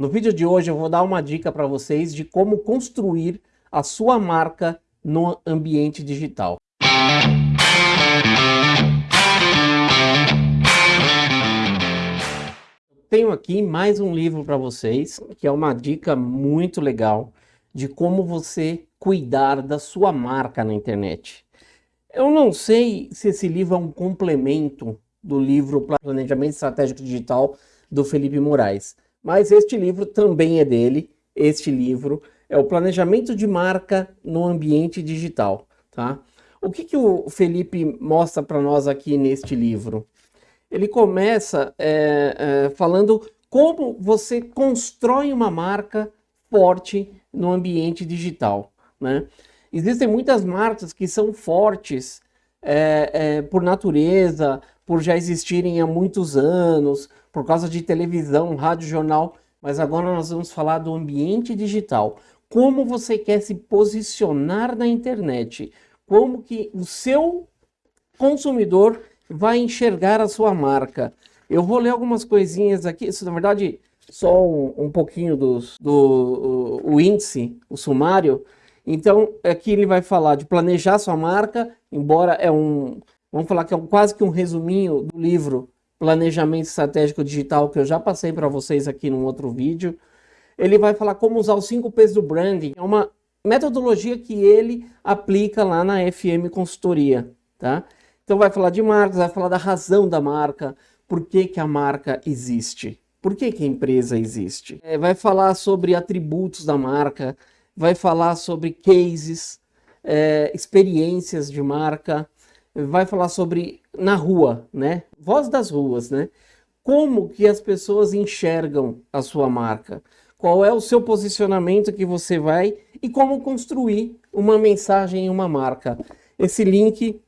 No vídeo de hoje eu vou dar uma dica para vocês de como construir a sua marca no ambiente digital. Tenho aqui mais um livro para vocês, que é uma dica muito legal de como você cuidar da sua marca na internet. Eu não sei se esse livro é um complemento do livro Planejamento Estratégico Digital do Felipe Moraes, mas este livro também é dele, este livro é o planejamento de marca no ambiente digital, tá? O que, que o Felipe mostra para nós aqui neste livro? Ele começa é, é, falando como você constrói uma marca forte no ambiente digital, né? Existem muitas marcas que são fortes é, é por natureza, por já existirem há muitos anos, por causa de televisão, rádio, jornal, mas agora nós vamos falar do ambiente digital. Como você quer se posicionar na internet? Como que o seu consumidor vai enxergar a sua marca? Eu vou ler algumas coisinhas aqui, isso na verdade só um, um pouquinho dos, do o, o índice, o sumário. Então aqui ele vai falar de planejar sua marca, embora é um, vamos falar que é um, quase que um resuminho do livro Planejamento Estratégico Digital, que eu já passei para vocês aqui num outro vídeo. Ele vai falar como usar os 5 P's do branding. É uma metodologia que ele aplica lá na FM Consultoria, tá? Então vai falar de marcas, vai falar da razão da marca, por que, que a marca existe, por que, que a empresa existe. É, vai falar sobre atributos da marca, vai falar sobre cases, é, experiências de marca, vai falar sobre na rua, né? Voz das ruas, né? Como que as pessoas enxergam a sua marca? Qual é o seu posicionamento que você vai e como construir uma mensagem em uma marca? Esse link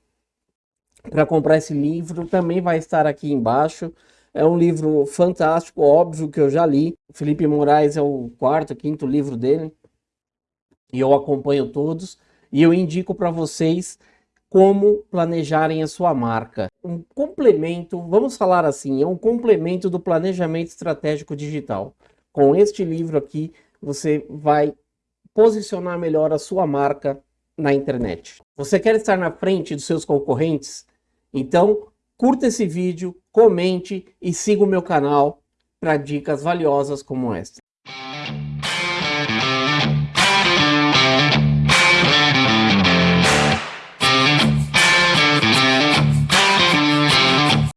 para comprar esse livro também vai estar aqui embaixo. É um livro fantástico, óbvio que eu já li. Felipe Moraes é o quarto, quinto livro dele. E eu acompanho todos. E eu indico para vocês como planejarem a sua marca. Um complemento, vamos falar assim, é um complemento do planejamento estratégico digital. Com este livro aqui, você vai posicionar melhor a sua marca na internet. Você quer estar na frente dos seus concorrentes? Então, curta esse vídeo, comente e siga o meu canal para dicas valiosas como esta.